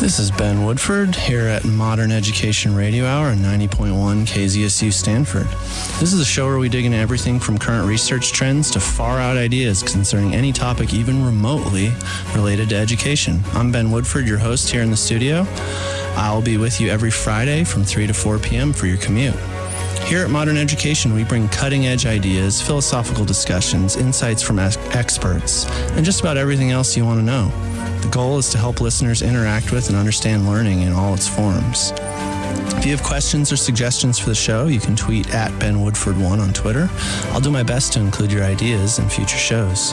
This is Ben Woodford here at Modern Education Radio Hour on 90.1 KZSU Stanford. This is a show where we dig into everything from current research trends to far out ideas concerning any topic even remotely related to education. I'm Ben Woodford, your host here in the studio. I'll be with you every Friday from 3 to 4 p.m. for your commute. Here at Modern Education, we bring cutting edge ideas, philosophical discussions, insights from experts, and just about everything else you want to know. The goal is to help listeners interact with and understand learning in all its forms. If you have questions or suggestions for the show, you can tweet at Ben Woodford1 on Twitter. I'll do my best to include your ideas in future shows.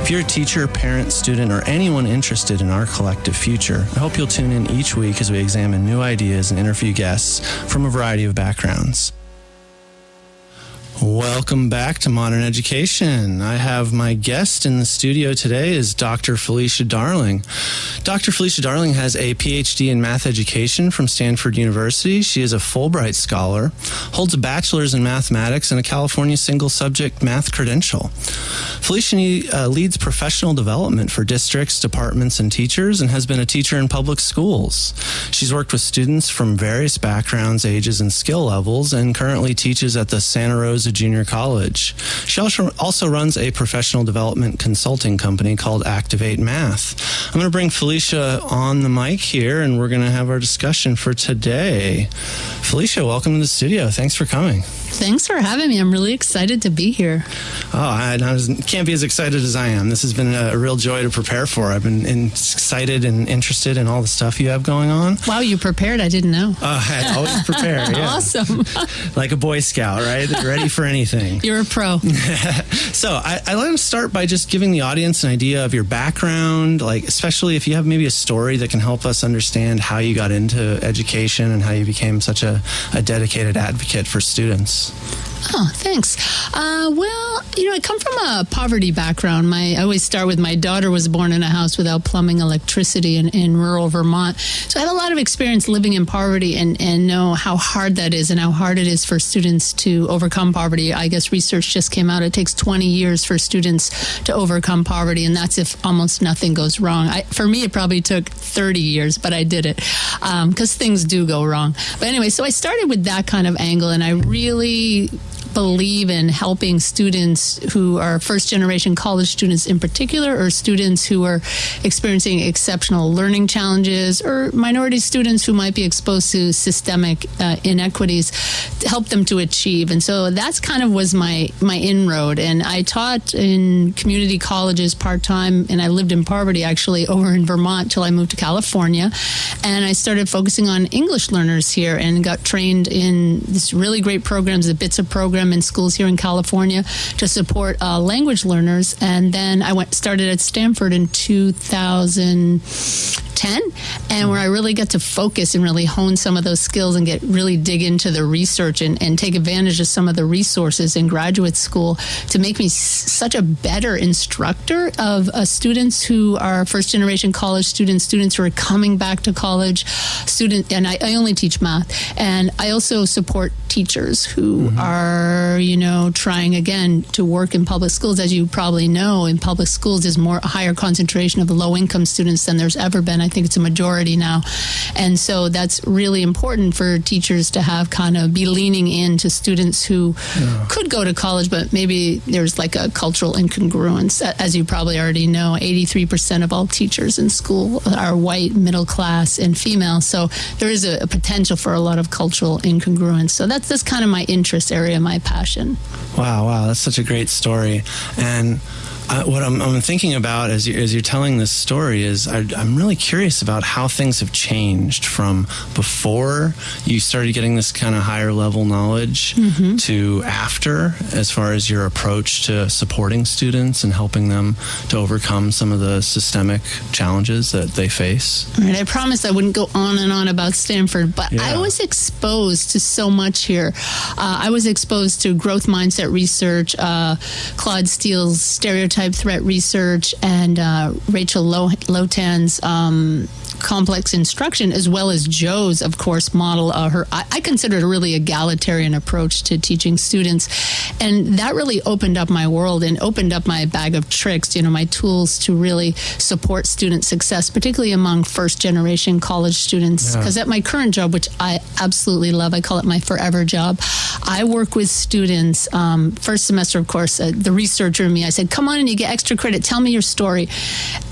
If you're a teacher, parent, student, or anyone interested in our collective future, I hope you'll tune in each week as we examine new ideas and interview guests from a variety of backgrounds. Welcome back to Modern Education. I have my guest in the studio today is Dr. Felicia Darling. Dr. Felicia Darling has a PhD in math education from Stanford University. She is a Fulbright scholar, holds a bachelor's in mathematics and a California single subject math credential. Felicia uh, leads professional development for districts, departments, and teachers and has been a teacher in public schools. She's worked with students from various backgrounds, ages, and skill levels and currently teaches at the Santa Rosa A junior College. She also runs a professional development consulting company called Activate Math. I'm going to bring Felicia on the mic here and we're going to have our discussion for today. Felicia, welcome to the studio. Thanks for coming. Thanks for having me. I'm really excited to be here. Oh, I, I was, can't be as excited as I am. This has been a, a real joy to prepare for. I've been in, excited and interested in all the stuff you have going on. Wow, you prepared? I didn't know. Uh, I always prepare. Yeah. awesome. like a Boy Scout, right? Ready for anything. You're a pro. so I, I like to start by just giving the audience an idea of your background, like especially if you have maybe a story that can help us understand how you got into education and how you became such a, a dedicated advocate for students. Peace. Oh, thanks. Uh, well, you know, I come from a poverty background. My I always start with my daughter was born in a house without plumbing, electricity in, in rural Vermont. So I have a lot of experience living in poverty and, and know how hard that is and how hard it is for students to overcome poverty. I guess research just came out. It takes 20 years for students to overcome poverty, and that's if almost nothing goes wrong. I, for me, it probably took 30 years, but I did it because um, things do go wrong. But anyway, so I started with that kind of angle, and I really believe in helping students who are first generation college students in particular, or students who are experiencing exceptional learning challenges, or minority students who might be exposed to systemic uh, inequities, to help them to achieve. And so that's kind of was my my inroad. And I taught in community colleges part time, and I lived in poverty actually over in Vermont till I moved to California, and I started focusing on English learners here and got trained in this really great programs, the BITSA program program in schools here in California to support uh, language learners. And then I went started at Stanford in 2010, and where I really get to focus and really hone some of those skills and get really dig into the research and, and take advantage of some of the resources in graduate school to make me s- such a better instructor of uh, students who are first generation college students, students who are coming back to college, student, and I, I only teach math. And I also support teachers who mm-hmm. are, you know, trying again to work in public schools. As you probably know, in public schools, there's more a higher concentration of low income students than there's ever been. I think it's a majority now. And so that's really important for teachers to have kind of be leaning in to students who yeah. could go to college, but maybe there's like a cultural incongruence. As you probably already know, 83% of all teachers in school are white, middle class, and female. So there is a, a potential for a lot of cultural incongruence. So that's, that's kind of my interest area, my passion. Wow, wow, that's such a great story. And uh, what I'm, I'm, thinking about as, you, as you're telling this story is I, am really curious about how things have changed from before you started getting this kind of higher level knowledge mm-hmm. to after, as far as your approach to supporting students and helping them to overcome some of the systemic challenges that they face. All right, I promised I wouldn't go on and on about Stanford, but yeah. I was exposed to so much here. Uh, I was exposed to growth mindset research, uh, Claude Steele's stereotype threat research and uh, Rachel Lotan's um, complex instruction, as well as Jo's, of course, model. Uh, her, I, I consider it a really egalitarian approach to teaching students, and that really opened up my world and opened up my bag of tricks. You know, my tools to really support student success, particularly among first generation college students. Because yeah. at my current job, which I absolutely love, I call it my forever job. I work with students. Um, first semester, of course, uh, the researcher in me, I said, "Come on and you get extra credit. Tell me your story."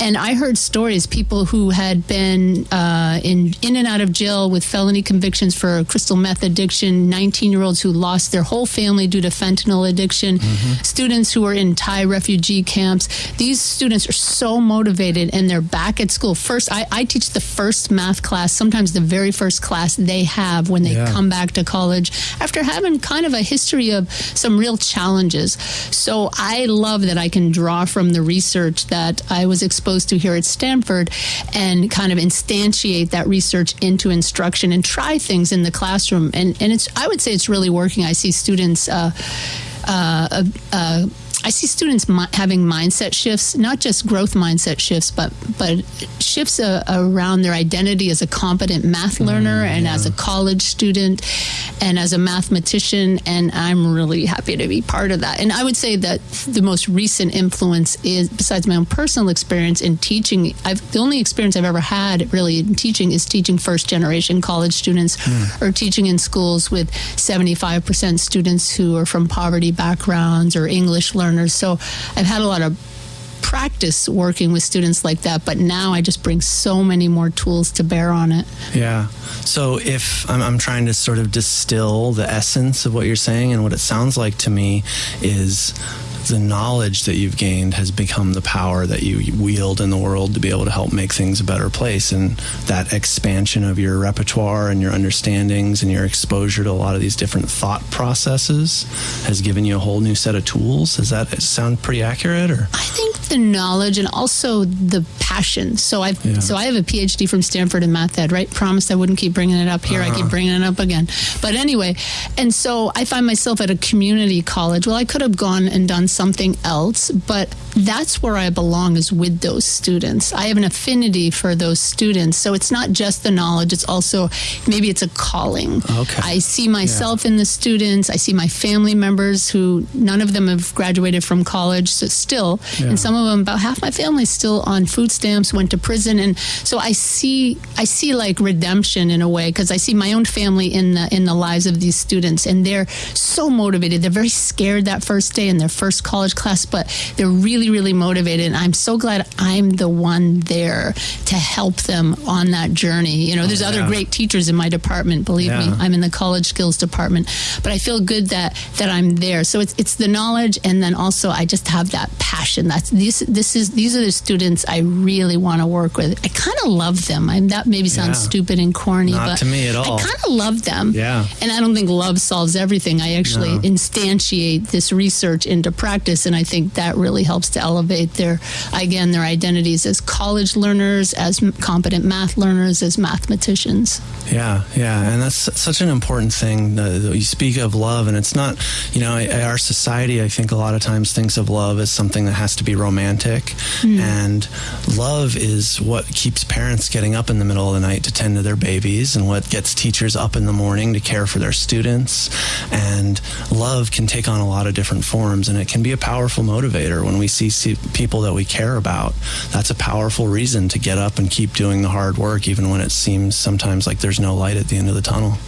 And I heard stories people who had been uh, in in and out of jail with felony convictions for crystal meth addiction, 19 year olds who lost their whole family due to fentanyl addiction, mm-hmm. students who are in Thai refugee camps. These students are so motivated and they're back at school. First, I, I teach the first math class, sometimes the very first class they have when they yeah. come back to college after having kind of a history of some real challenges. So I love that I can draw from the research that I was exposed to here at Stanford and kind of instantiate that research into instruction and try things in the classroom. And, and it's, I would say it's really working. I see students, uh, uh, uh, I see students mi- having mindset shifts, not just growth mindset shifts, but but shifts uh, around their identity as a competent math mm, learner mm, and yeah. as a college student and as a mathematician. And I'm really happy to be part of that. And I would say that the most recent influence is, besides my own personal experience in teaching, I've the only experience I've ever had really in teaching is teaching first generation college students mm. or teaching in schools with 75% students who are from poverty backgrounds or English learners learners. So I've had a lot of practice working with students like that, but now I just bring so many more tools to bear on it. Yeah. So if I'm, I'm, trying to sort of distill the essence of what you're saying, and what it sounds like to me is the knowledge that you've gained has become the power that you wield in the world to be able to help make things a better place. And that expansion of your repertoire and your understandings and your exposure to a lot of these different thought processes has given you a whole new set of tools. Does that sound pretty accurate? Or I think the knowledge and also the passion. So I've yeah. so I have a PhD from Stanford in math ed. Right? Promised I wouldn't keep bringing it up here. Uh-huh. I keep uh-huh. bringing it up again. But anyway, and so I find myself at a community college. Well, I could have gone and done something else, but that's where I belong is with those students. I have an affinity for those students. So it's not just the knowledge, it's also maybe it's a calling. Okay. I see myself yeah. in the students. I see my family members who none of them have graduated from college, so still, yeah. and some of them about half my family still on food stamps, went to prison and so I see I see like redemption in a way because I see my own family in the in the lives of these students and they're so motivated. They're very scared that first day in their first college class, but they're really, really motivated. And I'm so glad I'm the one there to help them on that journey. You know, oh, there's oh, yeah. other great teachers in my department. Believe yeah. me, I'm in the college skills department, but I feel good that that I'm there. So it's it's the knowledge, and then also I just have that passion. That's this this is these are the students I really want to work with. I kind of love them. I'm that maybe sounds yeah. stupid and corny, Not but to me at all. I kind of love them. Yeah, and I don't think love solves everything. I actually no. instantiate this research into practice, and I think that really helps to elevate their, again, their identities as college learners, as competent math learners, as mathematicians. Yeah, yeah, and that's such an important thing. you speak of love, and it's not, you know, our society, I think, a lot of times thinks of love as something that has to be romantic, mm. and love is what keeps parents getting up in the middle of the night to tend to their babies, and what gets teachers up in the morning to care for their students. And love can take on a lot of different forms, and it can be a powerful motivator when we see, see people that we care about. That's a powerful reason to get up and keep doing the hard work, even when it seems sometimes like there's no light at the end of the tunnel.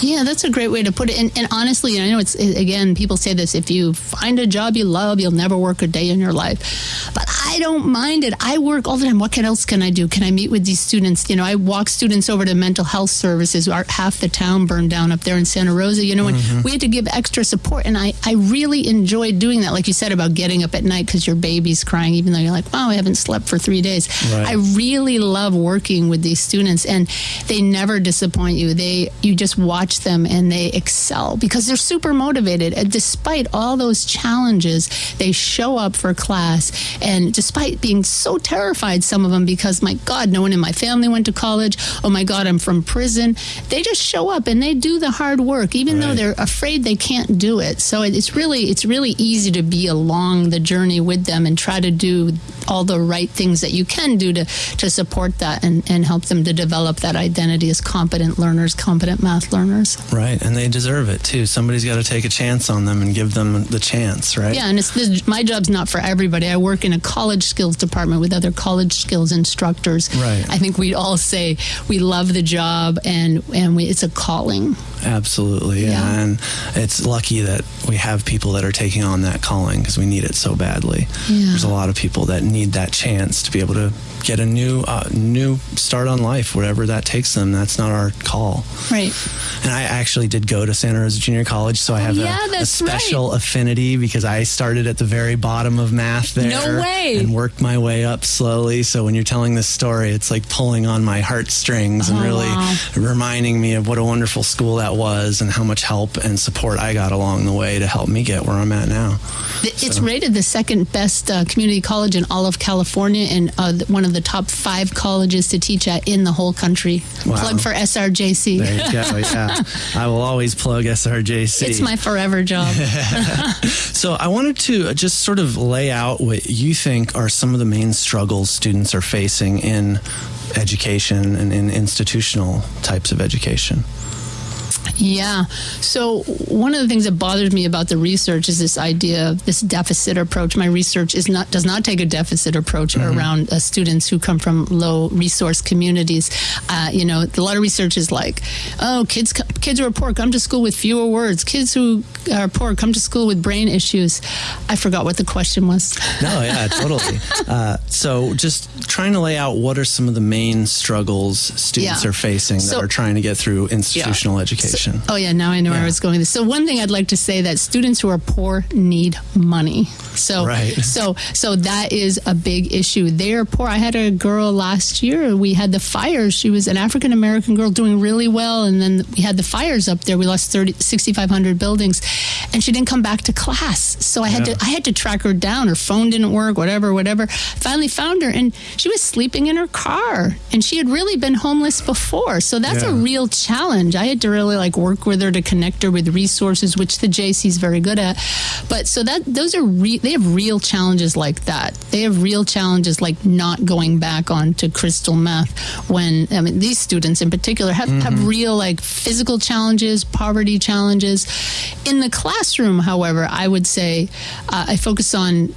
Yeah, that's a great way to put it. And, and honestly, I know it's again, people say this: if you find a job you love, you'll never work a day in your life. But I don't mind it. I work all the time. What else can I do? Can I meet with these students? You know, I walk students over to mental health services. Our, half the town burned down up there in Santa Rosa. You know, and mm-hmm. we had to give extra support, and I I really enjoyed doing that. Like you said about getting up at night because your baby's crying, even though you're like, wow, I haven't slept for three days. Right. I really love working with these students, and they never disappoint you. They you just watch watch them and they excel because they're super motivated. And despite all those challenges, they show up for class and despite being so terrified, some of them, because my God, no one in my family went to college. Oh my God, I'm from prison. They just show up and they do the hard work, even though they're afraid they can't do it. So it's really it's really easy to be along the journey with them and try to do all the right things that you can do to to support that and, and help them to develop that identity as competent learners, competent math learners. Right, and they deserve it too. Somebody's got to take a chance on them and give them the chance, right? Yeah, and it's this, my job's not for everybody. I work in a college skills department with other college skills instructors. Right. I think we'd all say we love the job and and we, it's a calling. Absolutely, yeah. And it's lucky that we have people that are taking on that calling because we need it so badly. Yeah. There's a lot of people that need that chance to be able to get a new uh, new start on life, whatever that takes them. That's not our call. Right. And I actually did go to Santa Rosa Junior College, so I have Oh, yeah, a, a special affinity because I started at the very bottom of math there. No way. And worked my way up slowly. So when you're telling this story, it's like pulling on my heartstrings and Oh, really wow. reminding me of what a wonderful school that was and how much help and support I got along the way to help me get where I'm at now. It's rated the second best uh, community college in all of California and uh, one of the top five colleges to teach at in the whole country. Wow. Plug for SRJC. There you go. Yeah. I will always plug SRJC. It's my forever job. So I wanted to just sort of lay out what you think are some of the main struggles students are facing in education and in institutional types of education. Yeah. So one of the things that bothers me about the research is this idea of this deficit approach. My research is not does not take a deficit approach around uh, students who come from low resource communities. Uh, you know, a lot of research is like, oh, kids kids who are poor come to school with fewer words. Kids who are poor come to school with brain issues. I forgot what the question was. No, yeah, totally. Uh, so just trying to lay out what are some of the main struggles students Yeah. are facing that So- are trying to get through institutional education. Oh yeah, now I know where I was going. So one thing I'd like to say that students who are poor need money. So Right. so so that is a big issue. They are poor. I had a girl last year. We had the fires. She was an African American girl doing really well, and then we had the fires up there. We lost 30, 6,500 buildings, and she didn't come back to class. So I had Yeah. to I had to track her down. Her phone didn't work. Whatever, whatever. Finally found her, and she was sleeping in her car, and she had really been homeless before. So that's a real challenge. I had to really like work with her to connect her with resources, which the JC is very good at. But so that those are re- they have real challenges like that. They have real challenges like not going back onto crystal meth when I mean these students in particular have, have real like physical challenges, poverty challenges. In the classroom, however, I would say uh, I focus on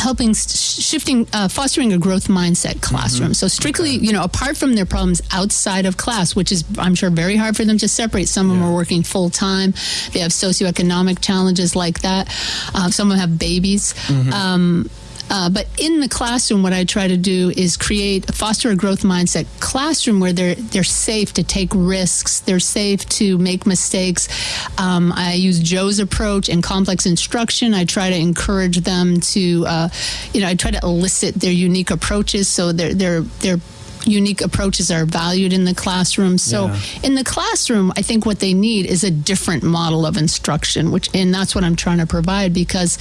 helping shifting uh, fostering a growth mindset classroom. So strictly you know apart from their problems outside of class which is i'm sure very hard for them to separate. Some of them are working full time they have socioeconomic challenges like that. Uh, some of them have babies. Um, uh, but in the classroom, what I try to do is create, foster a growth mindset classroom where they're they're safe to take risks, they're safe to make mistakes. Um, I use Jo's approach in complex instruction. I try to encourage them to, uh, you know, I try to elicit their unique approaches so they're they're they're unique approaches are valued in the classroom. So Yeah. in the classroom, I think what they need is a different model of instruction, which and that's what I'm trying to provide because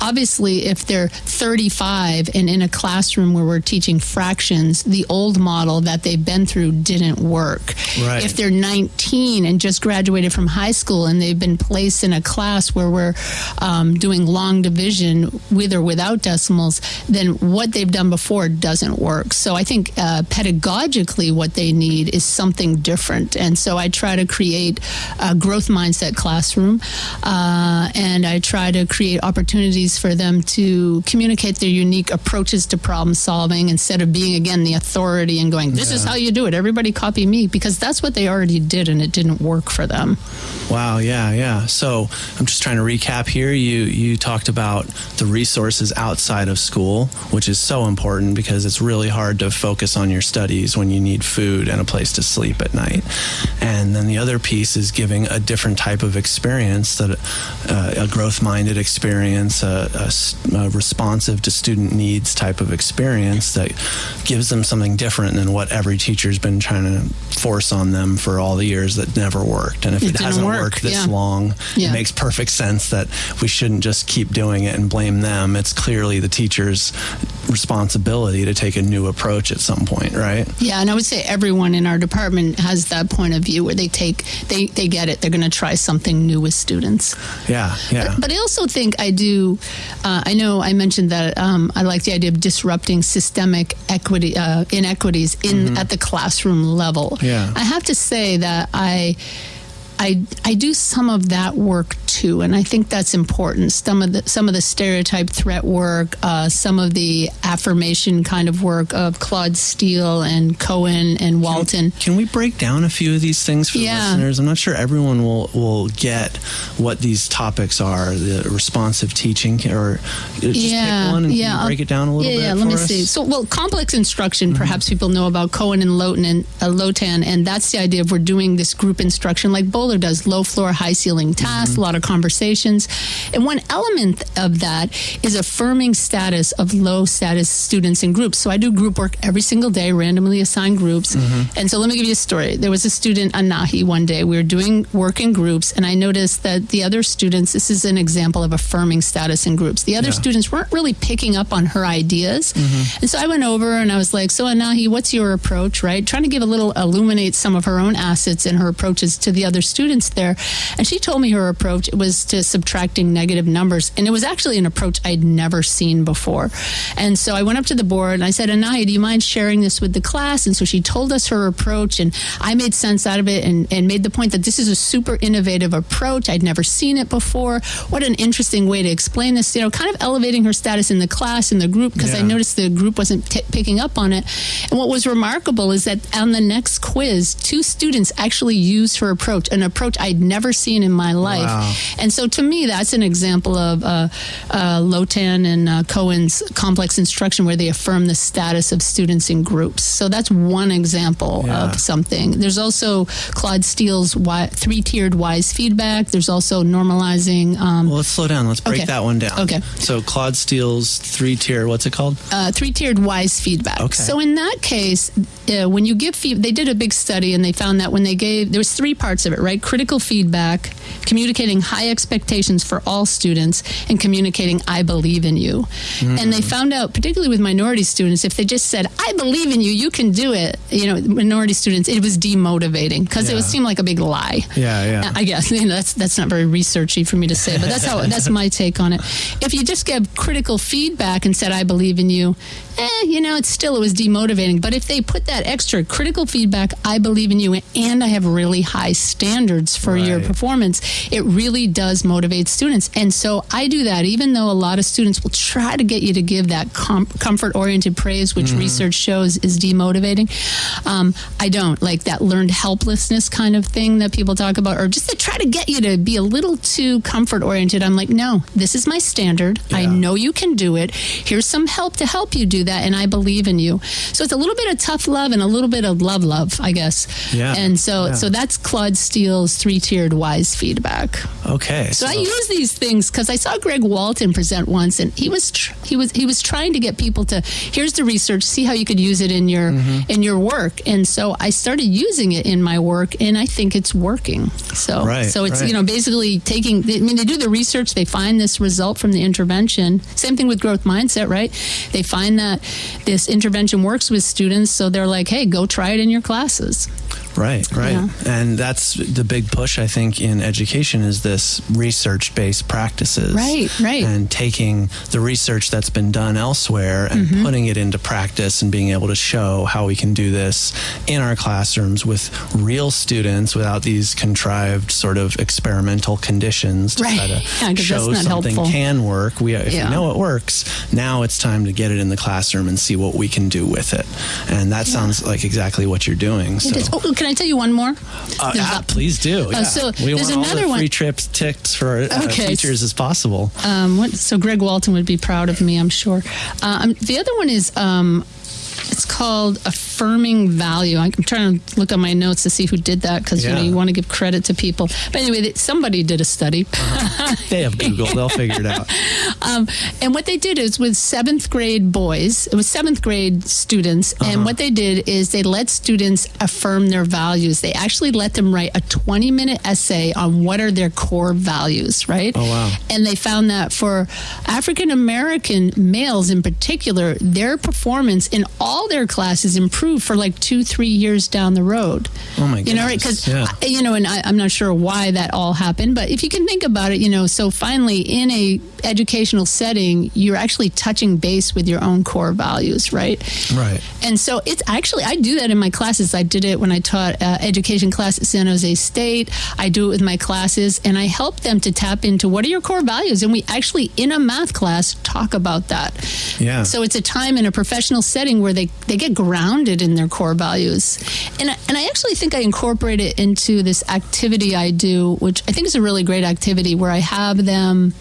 obviously if they're 35 and in a classroom where we're teaching fractions, the old model that they've been through didn't work. Right. If they're 19 and just graduated from high school and they've been placed in a class where we're um, doing long division with or without decimals, then what they've done before doesn't work. So I think uh, pedagogically, what they need is something different. And so I try to create a growth mindset classroom, uh, and I try to create opportunities for them to communicate their unique approaches to problem solving instead of being again the authority and going, "This is how you do it. Everybody copy me," because that's what they already did, and it didn't work for them. Wow, yeah, yeah. So I'm just trying to recap here. You you talked about the resources outside of school, which is so important because it's really hard to focus on your studies when you need food and a place to sleep at night. And then the other piece is giving a different type of experience that uh, a growth-minded experience, a responsive to student needs type of experience that gives them something different than what every teacher's been trying to force on them for all the years that never worked. And if It it hasn't work. Work, this yeah. long. Yeah. It makes perfect sense that we shouldn't just keep doing it and blame them. It's clearly the teacher's responsibility to take a new approach at some point, right? Yeah, and I would say everyone in our department has that point of view where they take they they get it. They're going to try something new with students. Yeah, yeah. But I also think I do. Uh, I know I mentioned that um, I like the idea of disrupting systemic equity uh, inequities in at the classroom level. Yeah. I have to say that I. I, I do some of that work too, and I think that's important. Some of the some of the stereotype threat work, uh, some of the affirmation kind of work of Claude Steele and Cohen and Walton. Can we break down a few of these things for Yeah. the listeners? I'm not sure everyone will, will get what these topics are. The responsive teaching, or just yeah, pick one and can yeah, break it down a little yeah, bit. Yeah, let me us? Mm-hmm. see. So, well, complex instruction. Perhaps people know about Cohen and Lotan and uh, Lotan, and that's the idea of we're doing this group instruction like Boaler does, low floor, high ceiling tasks, Mm-hmm. a lot of conversations, and one element of that is affirming status of low status students in groups. So I do group work every single day, randomly assigned groups, Mm-hmm. and so let me give you a story. There was a student, Anahi, one day. We were doing work in groups, and I noticed that the other students. This is an example of affirming status in groups. The other Yeah. students weren't really picking up on her ideas. Mm-hmm. And so I went over and I was like, So, Anahi, what's your approach, right? Trying to give a little, illuminate some of her own assets and her approaches to the other students there. And she told me her approach was to subtracting negative numbers. And it was actually an approach I'd never seen before. And so I went up to the board and I said, Anahi, do you mind sharing this with the class? And so she told us her approach, and I made sense out of it and, and made the point that this is a super innovative approach. I'd never seen it before. What an interesting way to explain this, you know, kind of elevating her status in the class, in the group, because I noticed the group wasn't t- picking up on it. And what was remarkable is that on the next quiz, two students actually used her approach, an approach I'd never seen in my life. Wow. And so to me, that's an example of uh, uh, Lotan and uh, Cohen's complex instruction where they affirm the status of students in groups. So that's one example Yeah. of something. There's also Claude Steele's three tiered wise feedback. There's also normalizing. Um, Well, let's slow down. Let's break Okay. that one down. Okay. So Claude Steele's three tier. What's it called? uh, three-tiered wise feedback. Okay. So in that case, uh, when you give feedback, they did a big study and they found that when they gave, there was three parts of it, right? Critical feedback, communicating high expectations for all students, and communicating "I believe in you." Mm-hmm. And they found out, particularly with minority students, if they just said "I believe in you, you can do it," you know, minority students, it was demotivating because it Yeah. would seem like a big lie. Yeah, yeah. I guess you know, that's that's not very researchy for me to say, but that's how that's my take on it. If you just gave critical feedback and said I believe in you, eh, you know, it's still it was demotivating. But if they put that extra critical feedback, I believe in you, and I have really high standards for your performance, it really does motivate students. And so I do that, even though a lot of students will try to get you to give that com- comfort oriented praise, which research shows is demotivating. Um, I don't like that learned helplessness kind of thing that people talk about, or just to try to get you to be a little too comfort oriented. I'm like, no, this is my standard. I know you can do it. Here's some help to help you do that, and I believe in you. So it's a little bit of tough love and a little bit of love, love, I guess. Yeah. And so, Yeah. so that's Claude Three tiered wise feedback. Okay. So I use these things because I saw Greg Walton present once, and he was tr- he was he was trying to get people to here's the research, see how you could use it in your Mm-hmm. in your work, and so I started using it in my work, and I think it's working. So Right, so it's right. you know basically taking. I mean, they do the research, they find this result from the intervention. Same thing with growth mindset, right? They find that this intervention works with students, so they're like, hey, go try it in your classes. Right, right. Yeah. And that's the big push, I think, in education is this research based practices. Right, right. And taking the research that's been done elsewhere and Mm-hmm. putting it into practice and being able to show how we can do this in our classrooms with real students without these contrived sort of experimental conditions to Right. try to Yeah, show something helpful. can work. We, if Yeah. we know it works, now it's time to get it in the classroom and see what we can do with it. And that sounds like exactly what you're doing. So. Oh, can I tell you one more? Uh, There's ah, please do. yeah. so we there's want all another the one- free trips ticks for uh, Okay. teachers as possible. Um, what, so Greg Walton would be proud of me, I'm sure. Uh, um, the other one is um, it's called a affirming value. I'm trying to look at my notes to see who did that because you know you want to give credit to people. But anyway, somebody did a study. They have Google. They'll figure it out. Um, and what they did is with seventh grade boys, it was seventh grade students, Uh-huh. and what they did is they let students affirm their values. They actually let them write a 20 minute essay on what are their core values, right? Oh, wow. And they found that for African American males in particular, their performance in all their classes improved for like two, three years down the road. Oh, my god! You know, right? Because Yeah. you know, and I, I'm not sure why that all happened, but if you can think about it, you know, so finally in a educational setting, you're actually touching base with your own core values, right? Right. And so it's actually, I do that in my classes. I did it when I taught uh, education class at San Jose State. I do it with my classes and I help them to tap into what are your core values. And we actually, in a math class, talk about that. Yeah. So it's a time in a professional setting where they, they get grounded in their core values. And I, and I actually think I incorporate it into this activity I do, which I think is a really great activity where I have them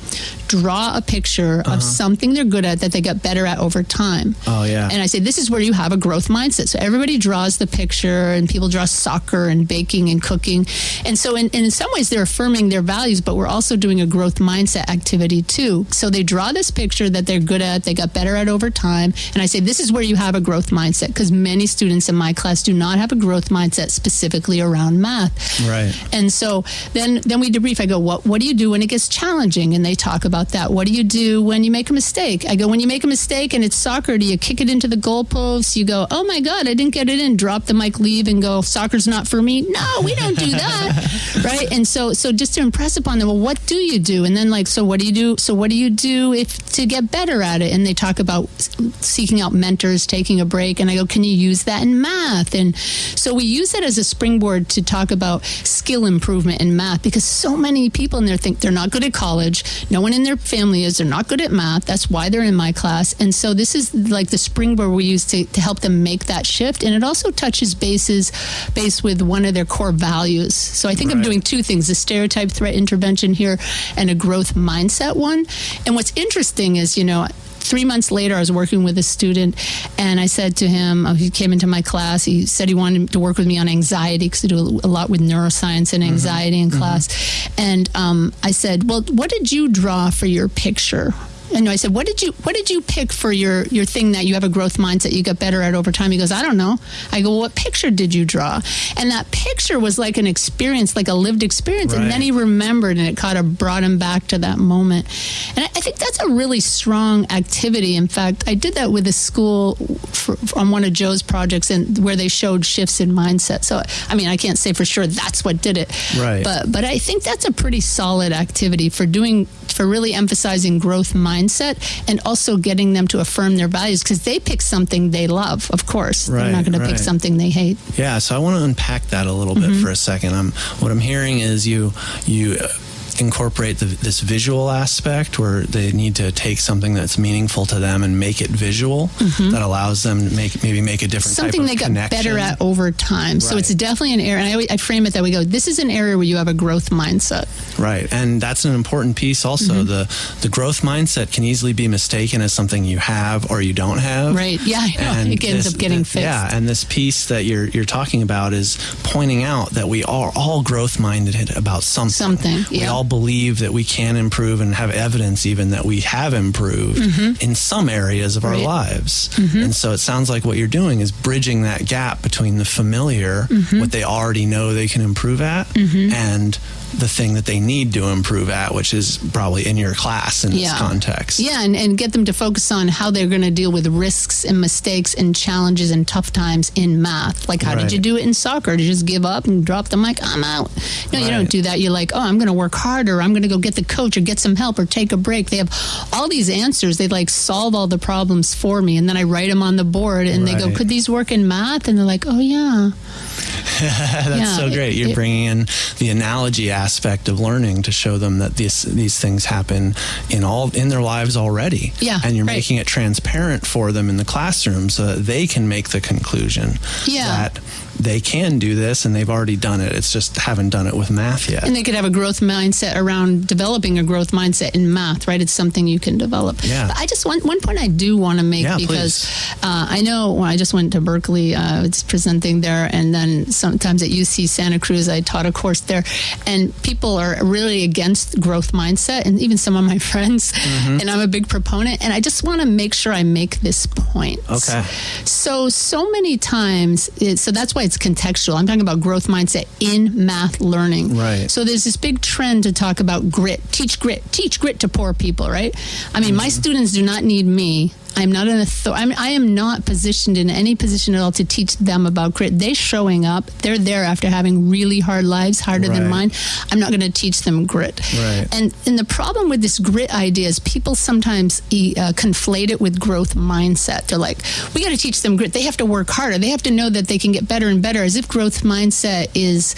draw a picture of uh-huh. something they're good at that they get better at over time. Oh, yeah. And I say, this is where you have a growth mindset. So everybody draws the picture, and people draw soccer and baking and cooking. And so, in, in some ways, they're affirming their values, but we're also doing a growth mindset activity too. So they draw this picture that they're good at, they got better at over time. And I say, this is where you have a growth mindset because many students in my class do not have a growth mindset specifically around math. Right. And so then then we debrief. I go, what what do you do when it gets challenging? And they talk about that. What do you do when you make a mistake? I go, when you make a mistake and it's soccer, do you kick it into the goalpost? You go, oh my god, I didn't get it in. Drop the mic, leave, and go. Soccer's not for me. No, we don't do that, right? And so so just to impress upon them, well, what do you do? And then like, so what do you do? So what do you do if to get better at it? And they talk about seeking out mentors, taking a break. And I go, can you use that in math? And so we use it as a springboard to talk about skill improvement in math because so many people in there think they're not good at college. No one in their family is. They're not good at math. That's why they're in my class. And so this is like the springboard we use to, to help them make that shift. And it also touches bases base with one of their core values. So I think I'm doing two things the stereotype threat intervention here and a growth mindset one. And what's interesting is, you know, three months later, I was working with a student, and I said to him, uh, he came into my class. He said he wanted to work with me on anxiety because I do a lot with neuroscience and anxiety in class. And um, I said, "Well, what did you draw for your picture?" And I said, "What did you What did you pick for your your thing that you have a growth mindset you get better at over time?" He goes, "I don't know." I go, well, "What picture did you draw?" And that picture was like an experience, like a lived experience. And then he remembered, and it kind of brought him back to that moment. And I, I think that's a really strong activity. In fact, I did that with a school for, on one of Joe's projects, and where they showed shifts in mindset. So, I mean, I can't say for sure that's what did it, Right. But but I think that's a pretty solid activity for doing for really emphasizing growth mindset and also getting them to affirm their values because they pick something they love. Of course, they're not going to pick something they hate. Yeah, so I want to unpack that a little Mm-hmm. bit for a second. Um, what I'm hearing is you you uh, incorporate the, this visual aspect where they need to take something that's meaningful to them and make it visual that allows them to make maybe make a different Mm-hmm. something type they got connection. better at over time. So it's definitely an area. And I, always, I frame it that we go. This is an area where you have a growth mindset. Right, and that's an important piece. Also, Mm-hmm. the the growth mindset can easily be mistaken as something you have or you don't have. Right. Yeah, know. It ends up getting fixed. Yeah, and this piece that you're you're talking about is pointing out that we are all growth minded about something. Something, We yeah. all believe that we can improve and have evidence even that we have improved in some areas of our Mm-hmm. Lives. And so it sounds like what you're doing is bridging that gap between the familiar, Mm-hmm. what they already know they can improve at, and the thing that they need to improve at, which is probably in your class in this context. Yeah, and, and get them to focus on how they're going to deal with risks and mistakes and challenges and tough times in math. Like, how Right. did you do it in soccer? Did you just give up and drop the mic? I'm out. No, you don't do that. You're like, oh, I'm going to work harder. I'm going to go get the coach or get some help or take a break. They have all these answers. They like solve all the problems for me. And then I write them on the board and they go, could these work in math? And they're like, oh, yeah. That's Yeah, so it- great. You're it- bringing in the analogy aspect of learning to show them that these these things happen in all in their lives already. Yeah, and you're right. making it transparent for them in the classroom so that they can make the conclusion Yeah. that they can do this and they've already done it. It's just haven't done it with math yet. And they could have a growth mindset around developing a growth mindset in math, right? It's something you can develop. Yeah. But I just want one point I do want to make Yeah, because uh, I know when I just went to Berkeley, uh, I was presenting there, and then sometimes at UC Santa Cruz, I taught a course there, and people are really against growth mindset, and even some of my friends, Mm-hmm. and I'm a big proponent, and I just want to make sure I make this point. Okay. So, so many times, it, so that's why it's contextual. I'm talking about growth mindset in math learning. Right. So, there's this big trend to talk about grit, teach grit, teach grit to poor people, right? I mean, my students do not need me. I'm not an authority. I'm, I am not positioned in any position at all to teach them about grit. They're showing up. They're there after having really hard lives, harder than mine. I'm not going to teach them grit. Right. And and the problem with this grit idea is people sometimes e- uh, conflate it with growth mindset. They're like, we got to teach them grit. They have to work harder. They have to know that they can get better and better. As if growth mindset is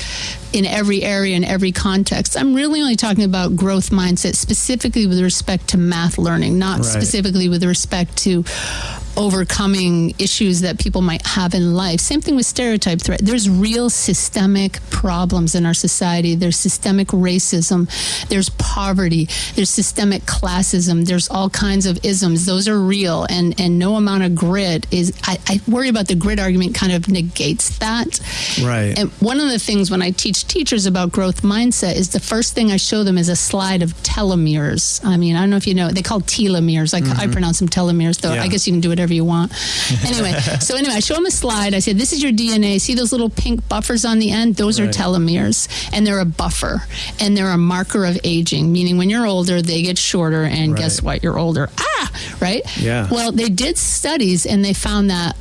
in every area in every context. I'm really only talking about growth mindset specifically with respect to math learning, not Right. specifically with respect to overcoming issues that people might have in life. Same thing with stereotype threat. There's real systemic problems in our society. There's systemic racism. There's poverty. There's systemic classism. There's all kinds of isms. Those are real, and and no amount of grit is. I, I worry about the grit argument kind of negates that. Right. And one of the things when I teach teachers about growth mindset is the first thing I show them is a slide of telomeres. I mean, I don't know if you know, they call telomeres. I, I pronounce them telomeres, though. Yeah. I guess you can do whatever you want. anyway, so anyway, I show them a slide. I said, this is your DNA. See those little pink buffers on the end? Those are telomeres, and they're a buffer, and they're a marker of aging, meaning when you're older, they get shorter, and guess what? You're older. Ah, right? Yeah. Well, they did studies, and they found that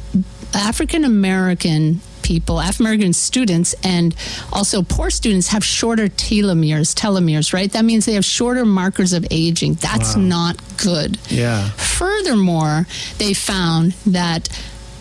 African American people, African American students, and also poor students have shorter telomeres, telomeres, right? That means they have shorter markers of aging. That's Wow. not good. Yeah. Furthermore, they found that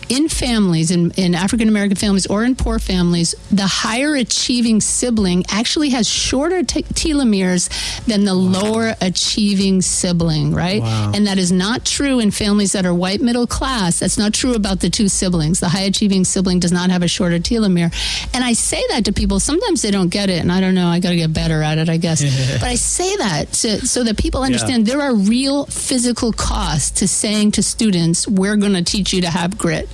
in families, in, in African American families or in poor families, the higher achieving sibling actually has shorter te- telomeres than the lower achieving sibling, right? Wow. And that is not true in families that are white middle class. That's not true about the two siblings. The high achieving sibling does not have a shorter telomere. And I say that to people. Sometimes they don't get it, and I don't know. I got to get better at it, I guess. but I say that to, so that people understand there are real physical costs to saying to students, "We're going to teach you to have grit."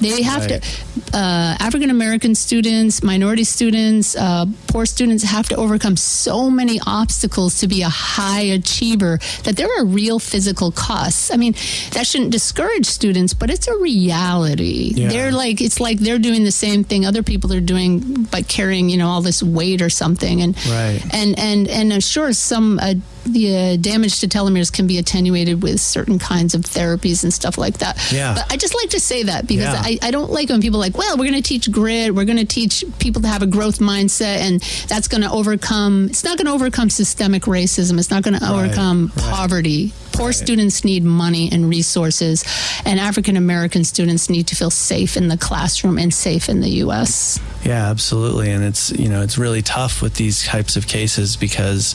They have Right. to. Uh, African American students, minority students, uh, poor students have to overcome so many obstacles to be a high achiever that there are real physical costs. I mean, that shouldn't discourage students, but it's a reality. Yeah. They're like it's like they're doing the same thing other people are doing by carrying you know all this weight or something, and Right. and and and uh, sure some. The uh, damage to telomeres can be attenuated with certain kinds of therapies and stuff like that. Yeah. But I just like to say that because Yeah. I, I don't like when people are like, well, we're going to teach grit, we're going to teach people to have a growth mindset, and that's going to overcome. It's not going to overcome systemic racism. It's not going to Right, overcome right. poverty. Poor students need money and resources, and African American students need to feel safe in the classroom and safe in the U.S. Yeah, absolutely. And it's, you know, it's really tough with these types of cases because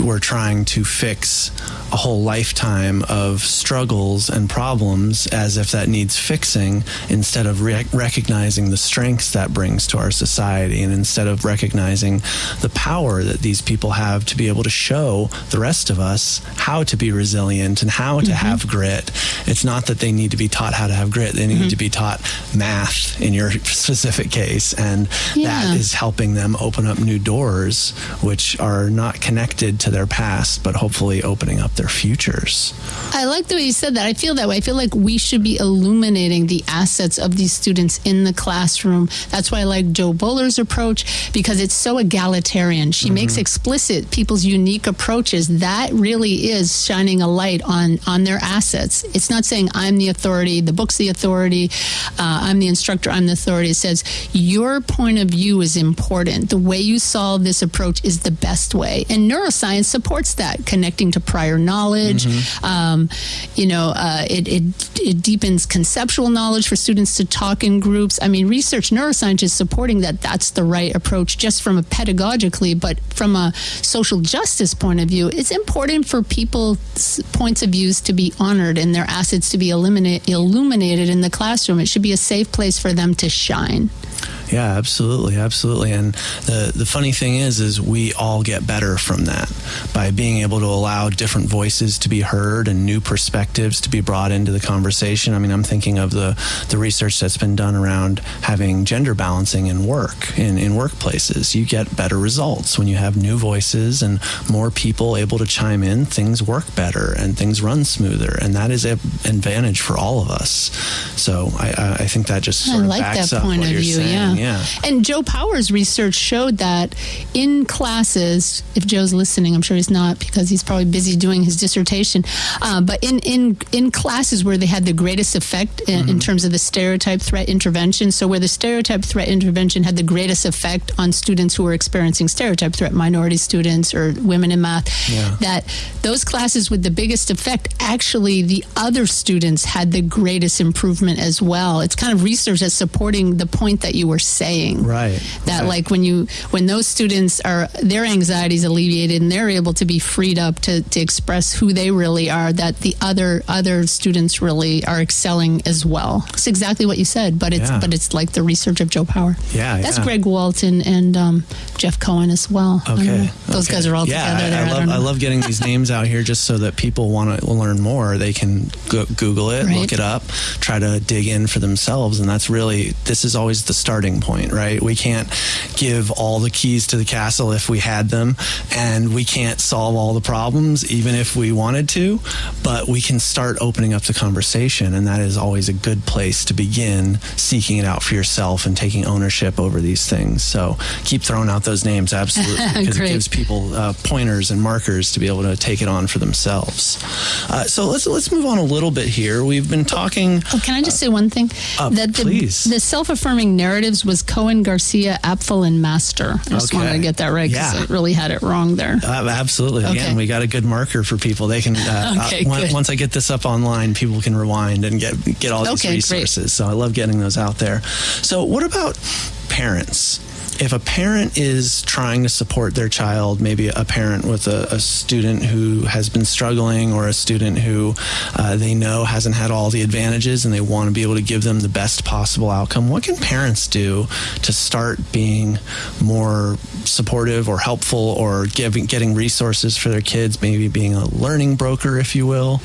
we're trying to fix a whole lifetime of struggles and problems as if that needs fixing instead of re- recognizing the strengths that brings to our society and instead of recognizing the power that these people have to be able to show the rest of us how to be resilient and how to have mm-hmm. grit. It's not that they need to be taught how to have grit, they need mm-hmm. to be taught math in your specific case. And Yeah. that is helping them open up new doors, which are not connected to their past, but hopefully opening up their futures. I like the way you said that. I feel that way. I feel like we should be illuminating the assets of these students in the classroom. That's why I like Jo Boaler's approach because it's so egalitarian. She mm-hmm. makes explicit people's unique approaches. That really is shining a light on on their assets. It's not saying I'm the authority, the book's the authority, uh, I'm the instructor, I'm the authority. It says your point of view is important. The way you solve this approach is the best way, and neuroscience supports that. Connecting to prior knowledge, um, you know, uh, it, it it deepens conceptual knowledge for students to talk in groups. I mean, research neuroscience is supporting that that's the right approach, just from a pedagogically, but from a social justice point of view, it's important for people's points of views to be honored and their assets to be illuminated in the classroom. It should be a safe place for them to shine. Yeah, absolutely, absolutely. And the the funny thing is, is we all get better from that by being able to allow different voices to be heard and new perspectives to be brought into the conversation. I mean, I'm thinking of the the research that's been done around having gender balancing in work in in workplaces. You get better results when you have new voices and more people able to chime in. Things work better and things run smoother, and that is an advantage for all of us. So I, I think that just sort I of like backs that up what of you're view. saying. Yeah. And Joe Power's research showed that in classes, if Joe's listening, I'm sure he's not because he's probably busy doing his dissertation. Uh, but in, in in classes where they had the greatest effect in, Mm-hmm. in terms of the stereotype threat intervention, so where the stereotype threat intervention had the greatest effect on students who were experiencing stereotype threat, minority students or women in math, Yeah. that those classes with the biggest effect, actually the other students had the greatest improvement as well. It's kind of research that's supporting the point that you were saying. Right, That right. like when you when those students are their anxieties alleviated and they're able to be freed up to, to express who they really are, that the other other students really are excelling as well. It's exactly what you said, but it's Yeah. but it's like the research of Joe Power. Yeah, That's yeah. Greg Walton and um, Jeff Cohen as well. Okay. Those okay. guys are all yeah, together there. I, I I love don't I, love getting these names out here just so that people want to learn more. They can go, Google it, Right. look it up, try to dig in for themselves, and that's really this is always the starting point, right? We can't give all the keys to the castle if we had them, and we can't solve all the problems even if we wanted to, but we can start opening up the conversation, and that is always a good place to begin seeking it out for yourself and taking ownership over these things. So keep throwing out those names, absolutely, because it gives people uh, pointers and markers to be able to take it on for themselves. Uh, so let's let's move on a little bit here. We've been talking. Oh, can I just say one thing? uh, that the, please. the self-affirming narratives was Cohen, Garcia, Apfel, and Master. I just Okay. wanted to get that right because Yeah. I really had it wrong there. Uh, absolutely. Again, Okay. we got a good marker for people. They can uh, Okay, uh, on- good. once I get this up online, people can rewind and get get all these Okay, great. resources. So I love getting those out there. So what about parents? If a parent is trying to support their child, maybe a parent with a, a student who has been struggling or a student who uh, they know hasn't had all the advantages and they want to be able to give them the best possible outcome, what can parents do to start being more supportive or helpful or giving, getting resources for their kids, maybe being a learning broker, if you will?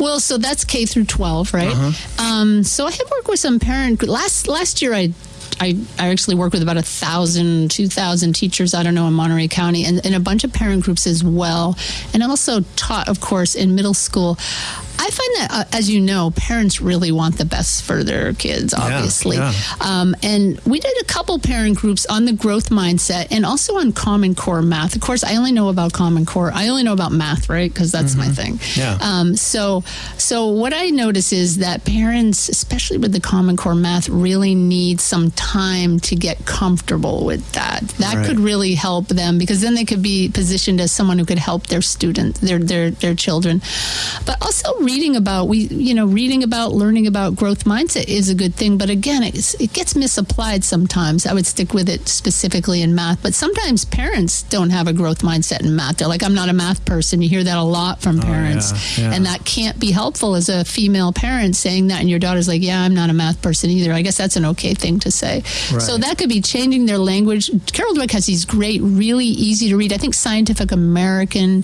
Well, so that's K through 12, right? Uh-huh. Um, so I have worked with some parent last last year. I I, I actually work with about a thousand, two thousand teachers. I don't know in Monterey County, and, and a bunch of parent groups as well. And also taught, of course, in middle school. I find that, uh, as you know, parents really want the best for their kids, obviously. yeah. Um, and we did a couple parent groups on the growth mindset and also on Common Core math. Of course, I only know about Common Core. I only know about math, right? Because that's my thing. Yeah. Um, so, so what I notice is that parents, especially with the Common Core math, really need some time to get comfortable with that. That Right. could really help them because then they could be positioned as someone who could help their student, their their their children. But also reading about we, you know, reading about, learning about growth mindset is a good thing. But again, it gets misapplied sometimes. I would stick with it specifically in math. But sometimes parents don't have a growth mindset in math. They're like, I'm not a math person. You hear that a lot from oh, parents, yeah, yeah. and that can't be helpful as a female parent saying that, and your daughter's like, Yeah, I'm not a math person either. I guess that's an okay thing to say. So that could be changing their language. Carol Dweck has these great, really easy to read. I think Scientific American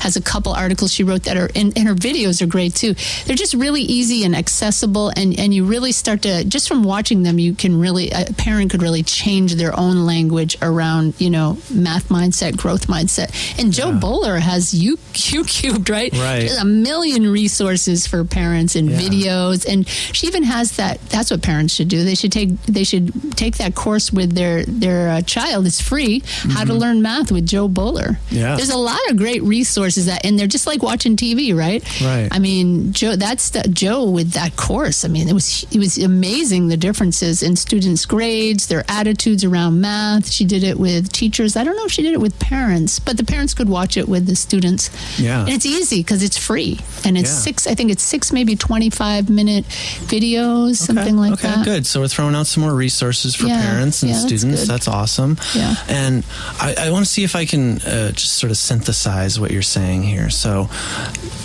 has a couple articles she wrote that are, and, and her videos are great too. They're just really easy and accessible, and, and you really start to, just from watching them, you can really, a parent could really change their own language around, you know, math mindset, growth mindset. And Jo Boaler has U, Youcubed, right? Right. A million resources for parents and Yeah. videos, and she even has that. That's what parents should do. They should take they should take that course with their their uh, child. It's free. How to learn math with Jo Boaler. Yeah. there's a lot of great resources that, and they're just like watching TV, right? Right. I mean, Jo. That's the, Jo with that course. I mean, it was it was amazing the differences in students' grades, their attitudes around math. She did it with teachers. I don't know if she did it with parents, but the parents could watch it with the students. Yeah. and it's easy because it's free, and it's Yeah. six. I think it's six, maybe twenty-five minute videos, something like okay, that. Okay, good. So we're throwing out some more resources for Yeah, parents and yeah, students. good. That's awesome. Yeah. And I, I want to see if I can uh, just sort of synthesize what you're saying here. So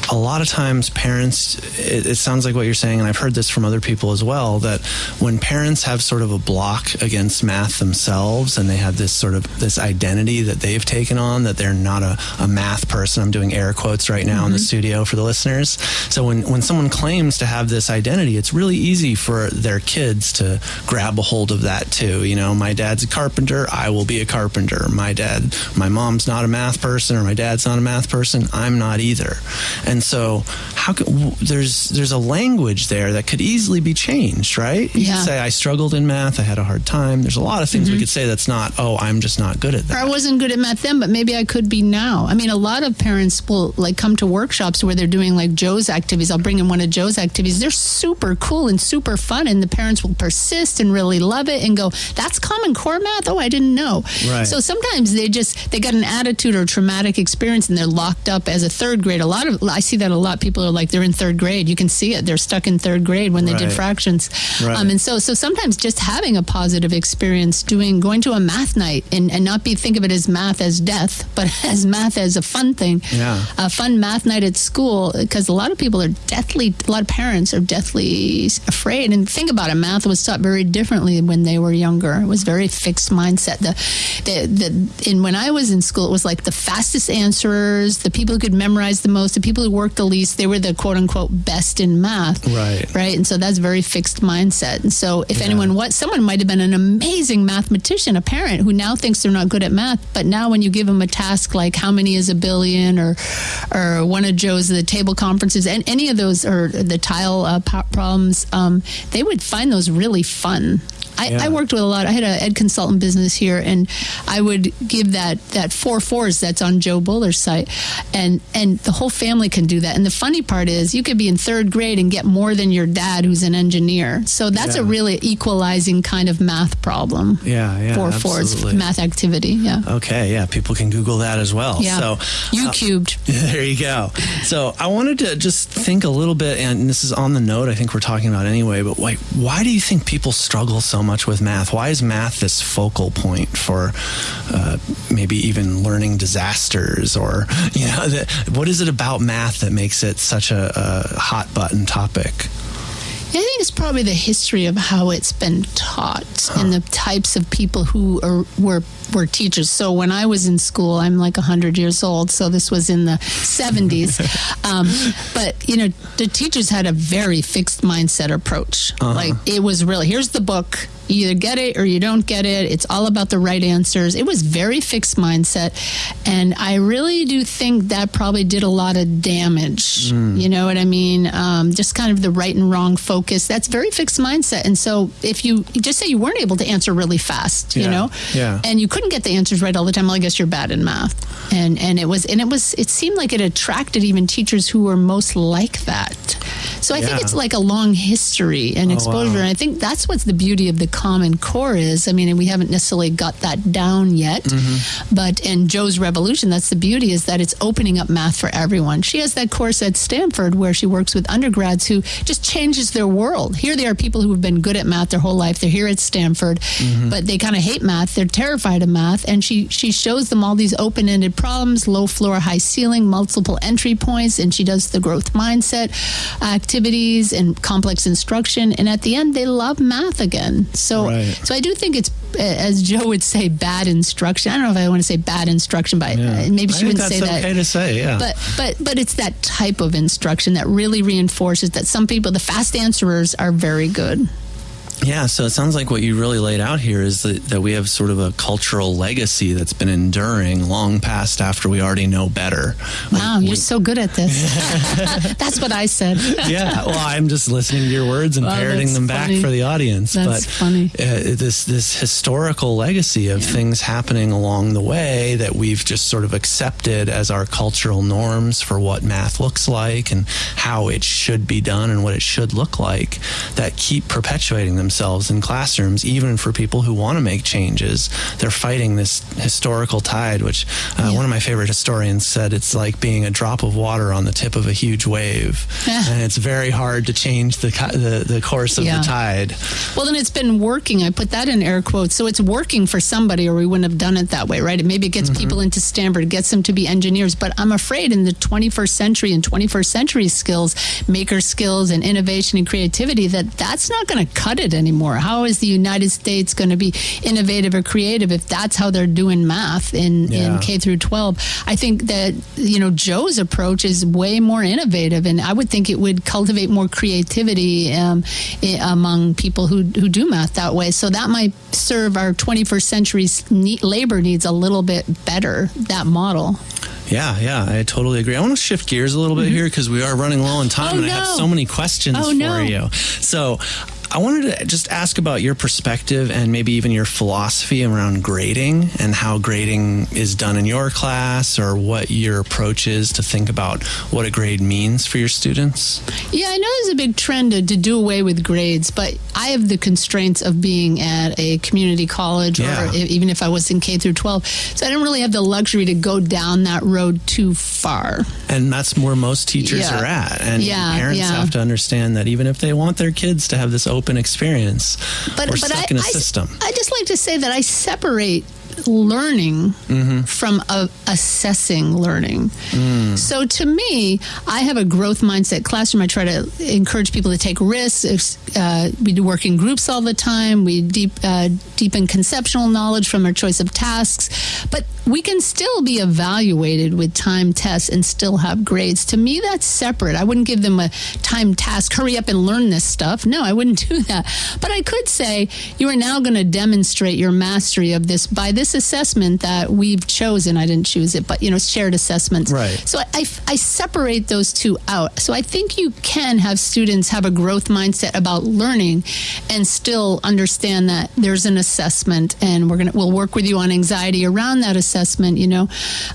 a lot of times parents, it, it, sounds like what you're saying, and I've heard this from other people as well, that when parents have sort of a block against math themselves and they have this sort of this identity that they've taken on that they're not a, a math person. I'm doing air quotes right now mm-hmm. in the mm-hmm. studio for the listeners. So when, when someone claims to have this identity, it's really easy for their kids to grab a hold of that too. You know, my dad's a carpenter, I will be a carpenter. My dad, my mom's not a math person or my dad's not a math person, I'm not either. And so how could, there's there's a language there that could easily be changed, right? You yeah. could say I struggled in math, I had a hard time. There's a lot of things mm-hmm. we could say that's not, oh, I'm just not good at that. Or I wasn't good at math then, but maybe I could be now. I mean, a lot of parents will like come to workshops where they're doing like Jo's activities. I'll bring in one of Jo's activities. They're super cool and super fun, and the parents will persist and really love it and go, "That's Common Core math." Oh, I didn't know. Right. So sometimes they just they got an attitude or traumatic experience, and they're locked up as a third grade. A lot of I see that a lot. People are like they're in third grade. You can see it. They're stuck in third grade when they right. did fractions. Right. Um, and so so sometimes just having a positive experience doing going to a math night and, and not be think of it as math as death, but as math as a fun thing. Yeah. A fun math night at school because a lot of people are deathly, a lot of parents are deathly afraid. And think about it, math was taught very differently when they were younger. It was very fixed mindset. The, the, the, and when I was in school, it was like the fastest answerers, the people who could memorize the most, the people who worked the least, they were the quote unquote best in math. Right. Right. And so that's very fixed mindset. And so if yeah. anyone, what someone might have been an amazing mathematician, a parent who now thinks they're not good at math, but now when you give them a task like how many is a billion or or one of Jo's the table conferences and any of those or the tile uh, problems, um, they would find those really fun. I, yeah. I, worked with a lot. I had an ed consultant business here, and I would give that that four fours that's on Jo Boaler's site, and and the whole family can do that. And the funny part is, you could be in third grade and get more than your dad, who's an engineer. So that's yeah. a really equalizing kind of math problem. Yeah, yeah, four fours math activity. Yeah. Okay, yeah, people can Google that as well. Yeah. So you uh, cubed. There you go. So I wanted to just think a little bit, and this is on the note I think we're talking about anyway. But like, why do you think people struggle so much? Much with math? Why is math this focal point for uh, maybe even learning disasters? Or, you know, the, what is it about math that makes it such a, a hot button topic? I think it's probably the history of how it's been taught huh. and the types of people who are, were were teachers. So when I was in school, I'm like 100 years old, so this was in the 70s. um, but, you know, the teachers had a very fixed mindset approach. Uh-huh. Like, it was really here's the book, you either get it or you don't get it. It's all about the right answers. It was very fixed mindset. And I really do think that probably did a lot of damage. Mm. You know what I mean? Um, just kind of the right and wrong focus. That's very fixed mindset. And so if you just say you weren't able to answer really fast, yeah. you know, yeah. and you couldn't get the answers right all the time, well, I guess you're bad in math. And, and it was, and it was, it seemed like it attracted even teachers who were most like that. So I yeah. think it's like a long history and exposure. Oh, wow. And I think that's what's the beauty of the Common Core is. I mean, and we haven't necessarily got that down yet, mm-hmm. but in Jo's Revolution, that's the beauty is that it's opening up math for everyone. She has that course at Stanford where she works with undergrads who just changes their world. Here they are people who have been good at math their whole life. They're here at Stanford, mm-hmm. but they kind of hate math. They're terrified of math. And she, she shows them all these open ended problems low floor, high ceiling, multiple entry points. And she does the growth mindset activities and complex instruction. And at the end, they love math again. So, right. so I do think it's, as Jo would say, bad instruction. I don't know if I want to say bad instruction, but yeah. maybe she wouldn't say that. okay to say, yeah. But, but, but it's that type of instruction that really reinforces that some people, the fast answerers, are very good. Yeah, so it sounds like what you really laid out here is that, that we have sort of a cultural legacy that's been enduring long past after we already know better. Wow, we, you're we, so good at this. that's what I said. yeah, well, I'm just listening to your words and parroting them funny. back for the audience. That's but funny. Uh, this this historical legacy of yeah. things happening along the way that we've just sort of accepted as our cultural norms for what math looks like and how it should be done and what it should look like that keep perpetuating them themselves in classrooms, even for people who want to make changes. They're fighting this historical tide, which uh, Yeah. one of my favorite historians said it's like being a drop of water on the tip of a huge wave, and it's very hard to change the the, the course of Yeah. the tide. Well, then it's been working. I put that in air quotes. So it's working for somebody, or we wouldn't have done it that way, right? It maybe it gets Mm-hmm. people into Stanford, gets them to be engineers. But I'm afraid in the 21st century and 21st century skills, maker skills and innovation and creativity, that that's not going to cut it anymore. How is the United States going to be innovative or creative if that's how they're doing math in, Yeah. in K through 12? I think that, you know, Jo's approach is way more innovative. And I would think it would cultivate more creativity um, among people who, who do math that way. So that might serve our 21st century labor needs a little bit better, that model. Yeah, yeah, I totally agree. I want to shift gears a little bit here because we are running low on time, Oh, and I have so many questions Oh, for no. you. So. I wanted to just ask about your perspective and maybe even your philosophy around grading and how grading is done in your class or what your approach is to think about what a grade means for your students. Yeah, I know there's a big trend to, to do away with grades, but I have the constraints of being at a community college Yeah. or even if I was in K through 12. So I don't really have the luxury to go down that road too far. And that's where most teachers Yeah. are at. And Yeah, parents have to understand that even if they want their kids to have this open experience, we're stuck I, in a I- system. I just like to say that I separate learning Mm-hmm. from uh, assessing learning. Mm. So to me, I have a growth mindset classroom. I try to encourage people to take risks. Uh, we do work in groups all the time. We deep, uh, deepen conceptual knowledge from our choice of tasks. But we can still be evaluated with time tests and still have grades. To me, that's separate. I wouldn't give them a time task, hurry up and learn this stuff. No, I wouldn't do that. But I could say, you are now going to demonstrate your mastery of this by this assessment that we've chosen. I didn't choose it, but, you know, shared assessments. Right. So I, I, I separate those two out. So I think you can have students have a growth mindset about learning and still understand that there's an assessment and we're going to, we'll work with you on anxiety around that assessment, you know,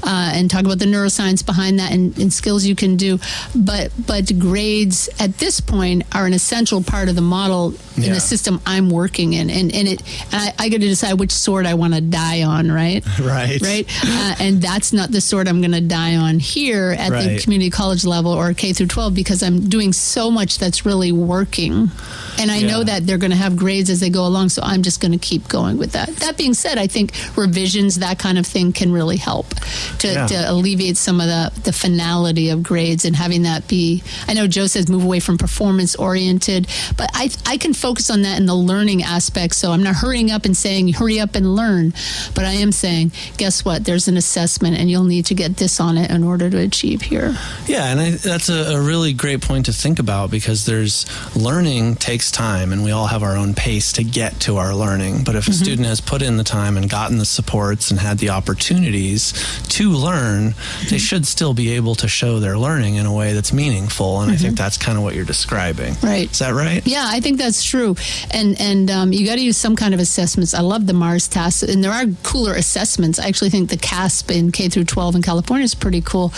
uh, and talk about the neuroscience behind that and, and skills you can do. But, but grades at this point are an essential part of the model in the system I'm working in. And, and it, and I, I got to decide which sword I want to die on, right? Right. Right. Uh, and that's not the sword I'm going to die on here at the community college level or K through 12 because I'm doing so much that's really working. And I know that they're going to have grades as they go along, so I'm just going to keep going with that. That being said, I think revisions, that kind of thing, can really help to, Yeah. to alleviate some of the, the finality of grades and having that be. I know Jo says move away from performance oriented, but I, I can focus on that in the learning aspect. So I'm not hurrying up and saying, hurry up and learn, but I am saying, guess what? There's an assessment and you'll need to get this on it in order to achieve here. Yeah, and I, that's a, a really great point to think about because there's learning takes time, and we all have our own pace to get to our learning. But if a student has put in the time and gotten the supports and had the opportunities to learn, they should still be able to show their learning in a way that's meaningful. And I think that's kind of what you're describing. Right. Is that right? Yeah, I think that's true, and and um, you got to use some kind of assessments. I love the Mars task, and there are cooler assessments. I actually think the CAASPP in K through 12 in California is pretty cool.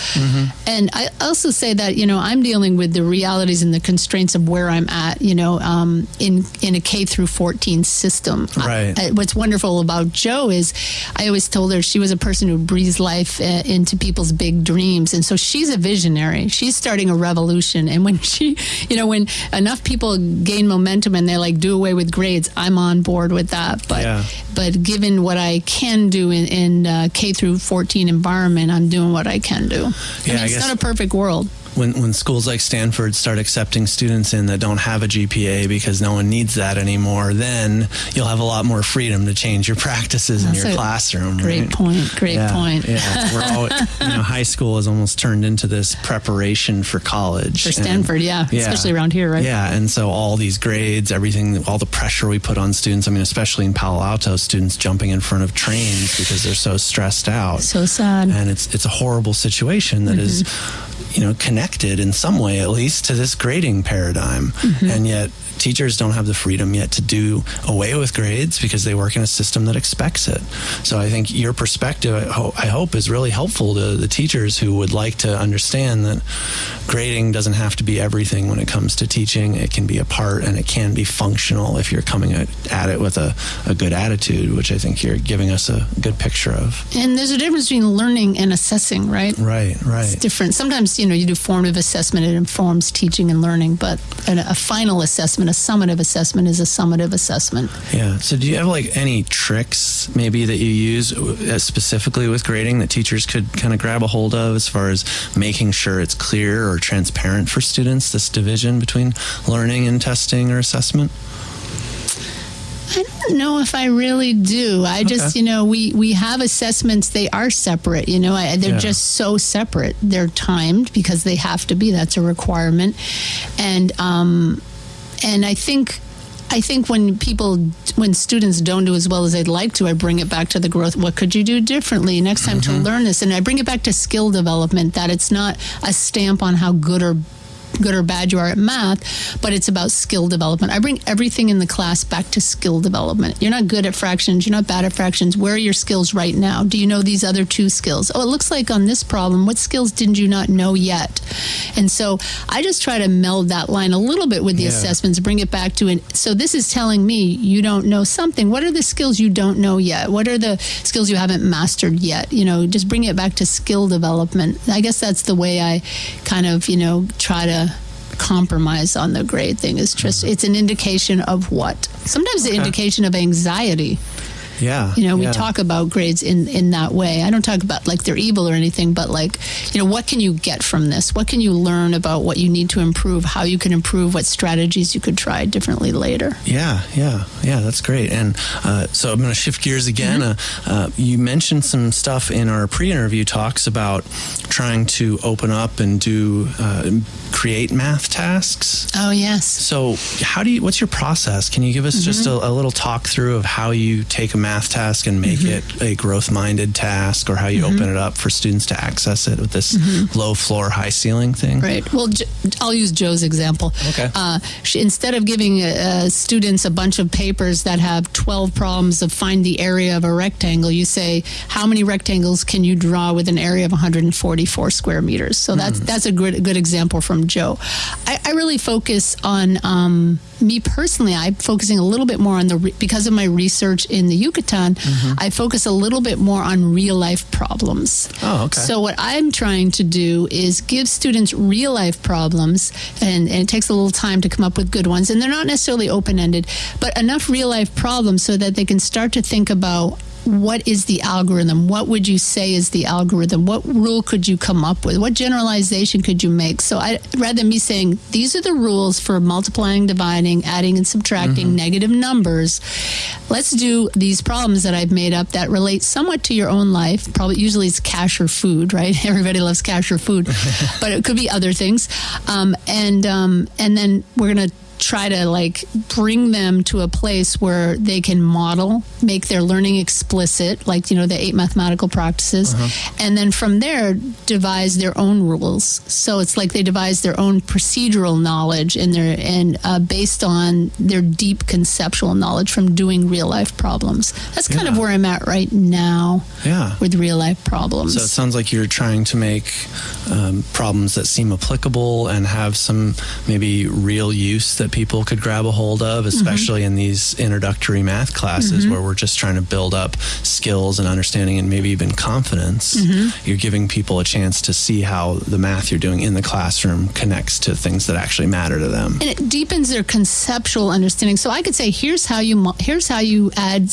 And I also say that you know I'm dealing with the realities and the constraints of where I'm at. You know, um, in in a K through 14 system. Right. I- what's wonderful about Jo is I always told her she was a person who breathes life uh, into people's big dreams, and so she's a visionary. She's starting a revolution, and when she, you know, when enough people gain momentum and they're like do away with grades, I'm on board with that. But Yeah. but given what I can do in, in uh, K through 14 environment, I'm doing what I can do. I Yeah, mean, I it's guess- not a perfect world. When when schools like Stanford start accepting students in that don't have a GPA because no one needs that anymore, then you'll have a lot more freedom to change your practices in your classroom. Great right? point. Great yeah, point. Yeah, we're all, you know, high school has almost turned into this preparation for college. For And- Stanford, yeah, especially around here, right? Yeah, and so all these grades, everything, all the pressure we put on students. I mean, especially in Palo Alto, students jumping in front of trains because they're so stressed out So sad. and it's it's a horrible situation that mm-hmm. is, you know connected in some way at least to this grading paradigm. Mm-hmm. And yet teachers don't have the freedom yet to do away with grades because they work in a system that expects it. So I think your perspective, I, ho- I hope, is really helpful to the teachers who would like to understand that grading doesn't have to be everything when it comes to teaching. It can be a part and it can be functional if you're coming at, at it with a, a good attitude, which I think you're giving us a good picture of. And there's a difference between learning and assessing, right? Right, right. It's different. Sometimes, you know, you do formative assessment, it informs teaching and learning, but a, a final assessment, a summative assessment, is a summative assessment. Yeah. So, do you have like any tricks maybe that you use uh, specifically with grading that teachers could kind of grab a hold of as far as making sure it's clear or transparent for students, this division between learning and testing or assessment? I don't know if I really do. I just, you know, we we have assessments. They are separate. You know, I, they're Yeah. just so separate. They're timed because they have to be. That's a requirement, and um, and I think. I think when people, when students don't do as well as they'd like to, I bring it back to the growth. What could you do differently next time to mm-hmm. learn this? And I bring it back to skill development. That it's not a stamp on how good or good or bad you are at math, but it's about skill development. I bring everything in the class back to skill development. You're not good at fractions, you're not bad at fractions. Where are your skills right now? Do you know these other two skills? Oh, it looks like on this problem, what skills didn't you not know yet? And so I just try to meld that line a little bit with the Yeah. assessments, bring it back to it. So this is telling me you don't know something. What are the skills you don't know yet? What are the skills you haven't mastered yet? You know, just bring it back to skill development. I guess that's the way I kind of, you know, try to compromise on the grade thing. Is just it's an indication of what? Sometimes the indication of anxiety Yeah. you know we yeah. talk about grades in in that way i don't talk about like they're evil or anything but like you know what can you get from this what can you learn about what you need to improve how you can improve what strategies you could try differently later Yeah, yeah, yeah. That's great. And uh, so I'm going to shift gears again. Mm-hmm. Uh, uh, you mentioned some stuff in our pre-interview talks about trying to open up and do uh, create math tasks. oh yes So, how do you? What's your process? Can you give us just Mm-hmm. a, a little talk through of how you take a math task and make Mm-hmm. it a growth-minded task, or how you open it up for students to access it with this low floor, high ceiling thing? Mm-hmm. Right. Well, I'll use Jo's example. Okay. Uh, she, instead of giving uh, students a bunch of papers that have 12 problems of find the area of a rectangle, you say, how many rectangles can you draw with an area of 144 square meters? So that's that's a good good example from Jo. I, I really focus on um, me personally. I'm focusing a little bit more on the re- because of my research in the Yucatan. Mm-hmm. I focus a little bit more on real life problems. Oh, okay. So what I'm trying to do is give students real life problems, and, and it takes a little time to come up with good ones, and they're not necessarily open ended, but enough real life problems so that they can start to think about what is the algorithm? What would you say is the algorithm? What rule could you come up with? What generalization could you make? So I rather than me saying these are the rules for multiplying, dividing, adding and subtracting negative numbers, let's do these problems that I've made up that relate somewhat to your own life. Probably usually it's cash or food, right? Everybody loves cash or food, but it could be other things. Um, and um, and then we're gonna try to like bring them to a place where they can model, make their learning explicit, like you know the eight mathematical practices, and then from there devise their own rules. So it's like they devise their own procedural knowledge and their and uh, based on their deep conceptual knowledge from doing real life problems. That's kind of where I'm at right now Yeah. with real life problems. So it sounds like you're trying to make um, problems that seem applicable and have some maybe real use that people could grab a hold of, Mm-hmm. especially in these introductory math classes where we're just trying to build up skills and understanding and maybe even confidence. Mm-hmm. You're giving people a chance to see how the math you're doing in the classroom connects to things that actually matter to them. and it deepens their conceptual understanding. So I could say, here's how you here's how you add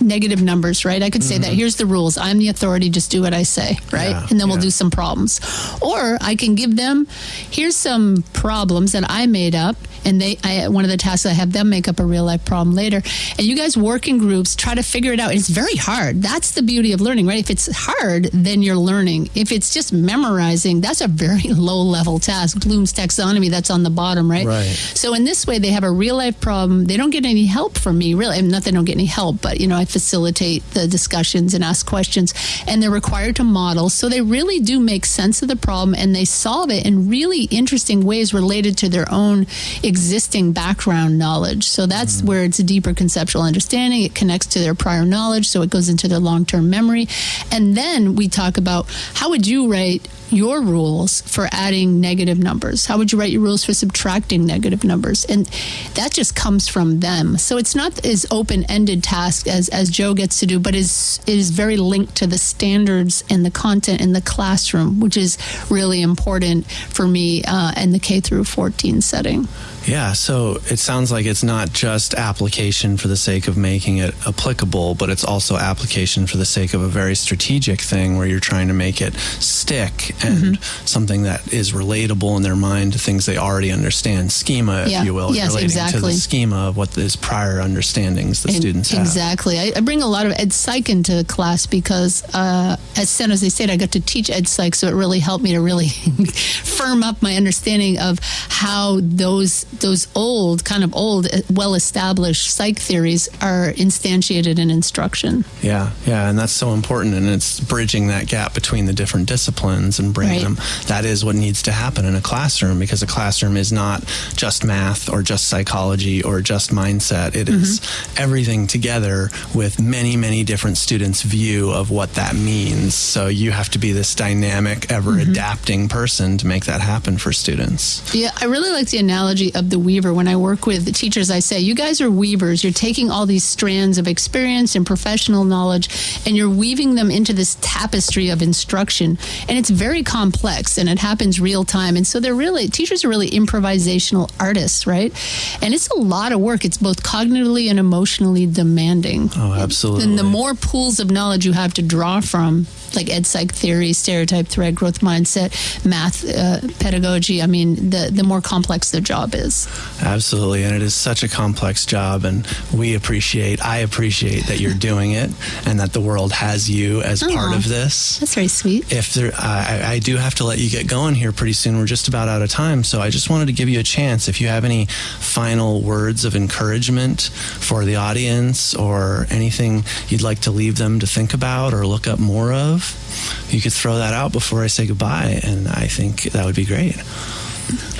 negative numbers, right? I could say that here's the rules. I'm the authority. Just do what I say, right? Yeah, and then we'll yeah. do some problems. Or I can give them here's some problems that I made up, and they I, one of the tasks I have them make up a real life problem later, and you guys work in groups, try to figure it out. It's very hard. That's the beauty of learning, right? If it's hard, then you're learning. If it's just memorizing, that's a very low level task. Bloom's taxonomy, that's on the bottom, right? Right. So in this way, they have a real life problem. They don't get any help from me, really. I mean, not they don't get any help, but you know, I facilitate the discussions and ask questions, and they're required to model. So they really do make sense of the problem, and they solve it in really interesting ways related to their own existing background knowledge. So that's mm. where it's a deeper conceptual understanding. It connects to their prior knowledge, so it goes into their long term memory. And then we talk about how would you write your rules for adding negative numbers? How would you write your rules for subtracting negative numbers? And that just comes from them. So it's not as open ended task as, as Jo gets to do, but is is very linked to the standards and the content in the classroom, which is really important for me uh, in the K through 14 setting. Yeah, so it sounds like it's not just application for the sake of making it applicable, but it's also application for the sake of a very strategic thing where you're trying to make it stick and mm-hmm. something that is relatable in their mind to things they already understand. Schema, yeah. if you will, yes, relating exactly. to the schema of what is prior understandings the and students have. Exactly. I, I, bring a lot of ed psych into class because uh, at San Jose State, I got to teach ed psych, so it really helped me to really firm up my understanding of how those those old, kind of old, uh, well established psych theories are instantiated in instruction. Yeah, yeah, and that's so important. And it's bridging that gap between the different disciplines and right. them. That is what needs to happen in a classroom because a classroom is not just math or just psychology or just mindset. It mm-hmm. is everything together with many, many different students' view of what that means. So you have to be this dynamic, ever mm-hmm. adapting person to make that happen for students. Yeah, I really like the analogy of of the weaver. When I work with the teachers, I say, you guys are weavers. You're taking all these strands of experience and professional knowledge and you're weaving them into this tapestry of instruction. And it's very complex and it happens real time. And so they're really, teachers are really improvisational artists, right? And it's a lot of work. It's both cognitively and emotionally demanding. Oh, absolutely. And the more pools of knowledge you have to draw from, like ed psych theory, stereotype threat, growth mindset, math, uh, pedagogy, I mean, the, the more complex the job is. Absolutely. And it is such a complex job. And we appreciate, I appreciate that you're doing it and that the world has you as Aww, part of this. That's very sweet. If there, I, I do have to let you get going here pretty soon. We're just about out of time. So I just wanted to give you a chance. If you have any final words of encouragement for the audience or anything you'd like to leave them to think about or look up more of, you could throw that out before I say goodbye. And I think that would be great.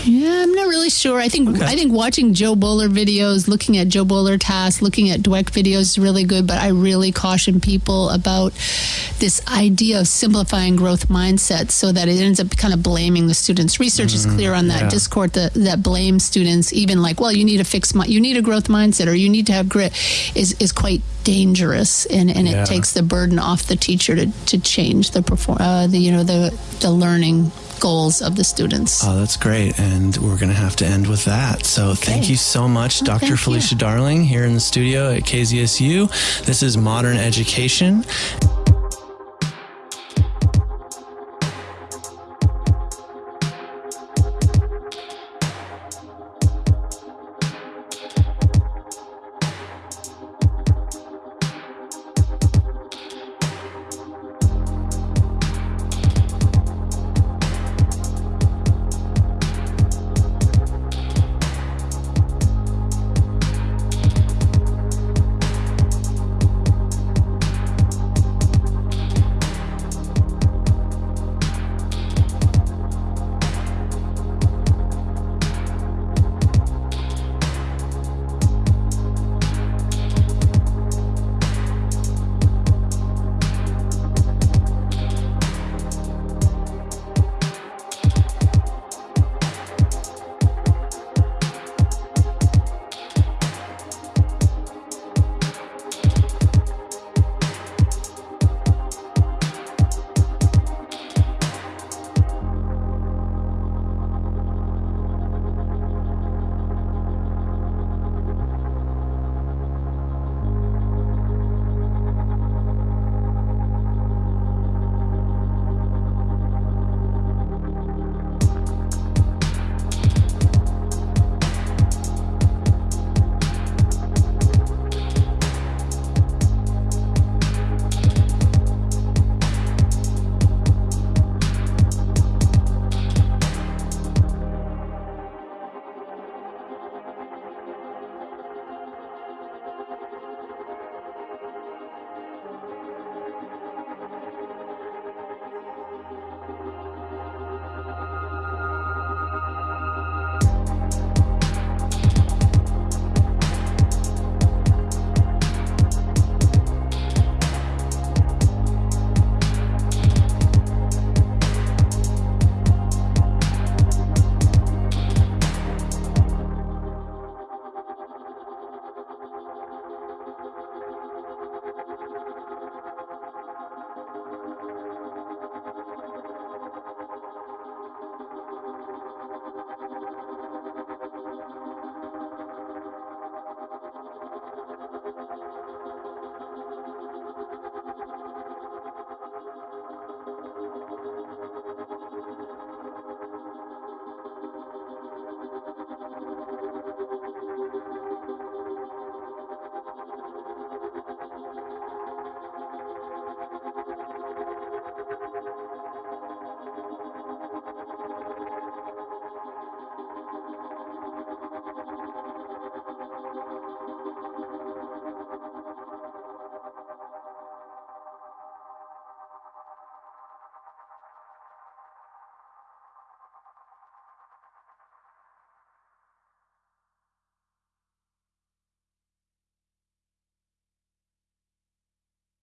Yeah, I'm not really sure. I think okay. I think watching Jo Boaler videos, looking at Jo Boaler tasks, looking at Dweck videos is really good. But I really caution people about this idea of simplifying growth mindset, so that it ends up kind of blaming the students. Research mm, is clear on that. Yeah. Discord that, that blames students, even like, well, you need a fixed, you need a growth mindset, or you need to have grit, is is quite dangerous, and, and yeah. it takes the burden off the teacher to, to change the perform, uh, the you know the the learning goals of the students. Oh, that's great. And we're going to have to end with that. So okay. thank you so much, well, Dr. Felicia you. Darling, here in the studio at KZSU. This is Modern Education.